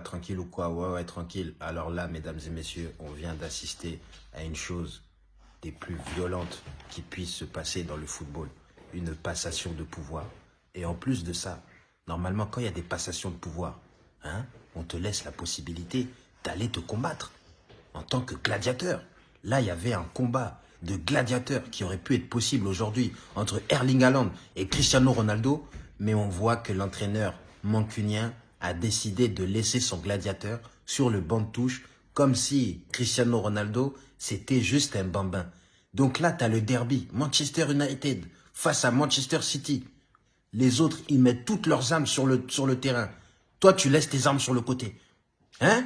Tranquille ou quoi? Ouais, ouais, tranquille. Alors là, mesdames et messieurs, on vient d'assister à une chose des plus violentes qui puisse se passer dans le football. Une passation de pouvoir. Et en plus de ça, normalement, quand il y a des passations de pouvoir, hein, on te laisse la possibilité d'aller te combattre en tant que gladiateur. Là, il y avait un combat de gladiateurs qui aurait pu être possible aujourd'hui entre Erling Haaland et Cristiano Ronaldo, mais on voit que l'entraîneur mancunien a décidé de laisser son gladiateur sur le banc de touche comme si Cristiano Ronaldo, c'était juste un bambin. Donc là, tu as le derby, Manchester United face à Manchester City. Les autres, ils mettent toutes leurs armes sur le, sur le terrain. Toi, tu laisses tes armes sur le côté. Hein?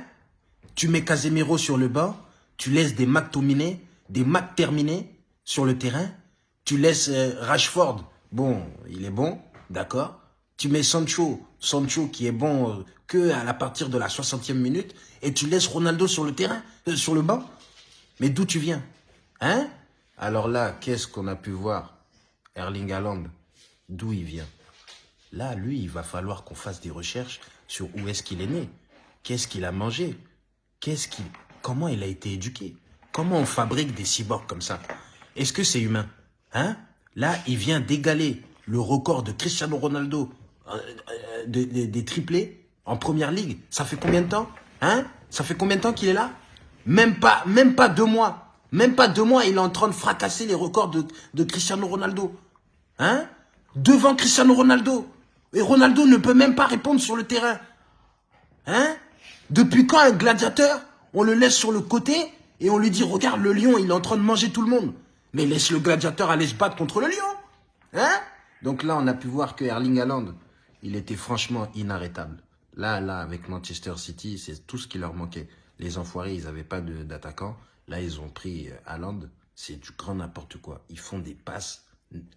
Tu mets Casemiro sur le banc, tu laisses des McTominay, des terminés sur le terrain, tu laisses euh, Rashford, bon, il est bon, d'accord Tu mets Sancho, Sancho qui est bon euh, que à la partir de la 60e minute, et tu laisses Ronaldo sur le terrain, euh, sur le banc. Mais d'où tu viens Hein? Alors là, qu'est-ce qu'on a pu voir? Erling Haaland, d'où il vient? Là, lui, il va falloir qu'on fasse des recherches sur où est-ce qu'il est né, qu'est-ce qu'il a mangé, qu'est-ce qu'il, comment il a été éduqué? Comment on fabrique des cyborgs comme ça? Est-ce que c'est humain? Hein? Là, il vient d'égaler le record de Cristiano Ronaldo euh, euh, des triplés en première ligue. Ça fait combien de temps Hein? Ça fait combien de temps qu'il est là? Même pas, même pas deux mois. Même pas deux mois, il est en train de fracasser les records de, Cristiano Ronaldo. Hein? Devant Cristiano Ronaldo. Et Ronaldo ne peut même pas répondre sur le terrain. Hein? Depuis quand un gladiateur, on le laisse sur le côté et on lui dit, regarde, le lion, il est en train de manger tout le monde. Mais laisse le gladiateur aller se battre contre le lion. Hein? Donc là, on a pu voir que Erling Haaland, il était franchement inarrêtable. Là, là, avec Manchester City, c'est tout ce qui leur manquait. Les enfoirés, ils n'avaient pas d'attaquant. Là, ils ont pris euh, Haaland. C'est du grand n'importe quoi. Ils font des passes.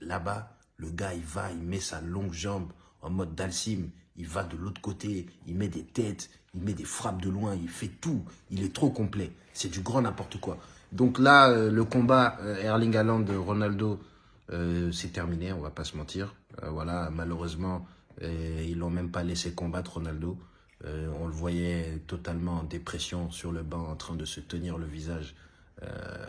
Là-bas, le gars, il va, il met sa longue jambe en mode Dalsim. Il va de l'autre côté, il met des têtes, il met des frappes de loin, il fait tout. Il est trop complet. C'est du grand n'importe quoi. Donc là, euh, le combat euh, Erling Haaland-Ronaldo, c'est terminé, on va pas se mentir. voilà, malheureusement, ils l'ont même pas laissé combattre Ronaldo. on le voyait totalement en dépression sur le banc, en train de se tenir le visage,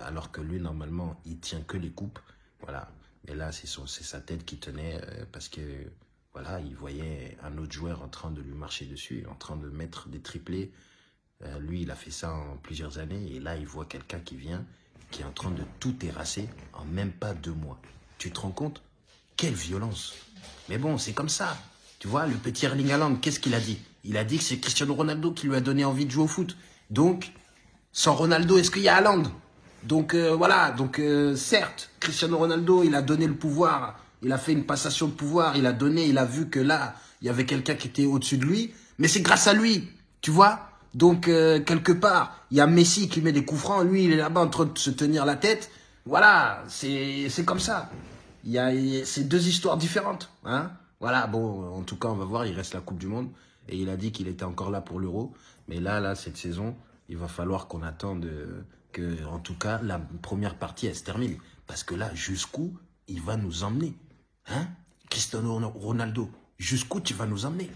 alors que lui, normalement, il tient que les coupes. Voilà. Mais là, c'est sa tête qui tenait parce que voilà, il voyait un autre joueur en train de lui marcher dessus, en train de mettre des triplés. Euh, lui, il a fait ça en plusieurs années. Et là, il voit quelqu'un qui vient, qui est en train de tout terrasser en même pas deux mois. Tu te rends compte? Quelle violence Mais bon, c'est comme ça. Tu vois, le petit Erling Haaland, qu'est-ce qu'il a dit? Il a dit que c'est Cristiano Ronaldo qui lui a donné envie de jouer au foot. Donc, sans Ronaldo, est-ce qu'il y a Haaland? Donc euh, voilà, donc euh, certes, Cristiano Ronaldo, il a donné le pouvoir il a fait une passation de pouvoir, il a donné, il a vu que là, il y avait quelqu'un qui était au-dessus de lui. Mais c'est grâce à lui, tu vois? Donc, euh, quelque part, il y a Messi qui met des coups francs, lui, il est là-bas en train de se tenir la tête. Voilà, c'est comme ça. Il y a, c'est deux histoires différentes. Hein voilà, bon, en tout cas, on va voir, il reste la Coupe du Monde. Et il a dit qu'il était encore là pour l'Euro. Mais là, là, cette saison, il va falloir qu'on attende que, en tout cas, la première partie, elle se termine. Parce que là, jusqu'où il va nous emmener Hein? Cristiano Ronaldo, jusqu'où tu vas nous emmener?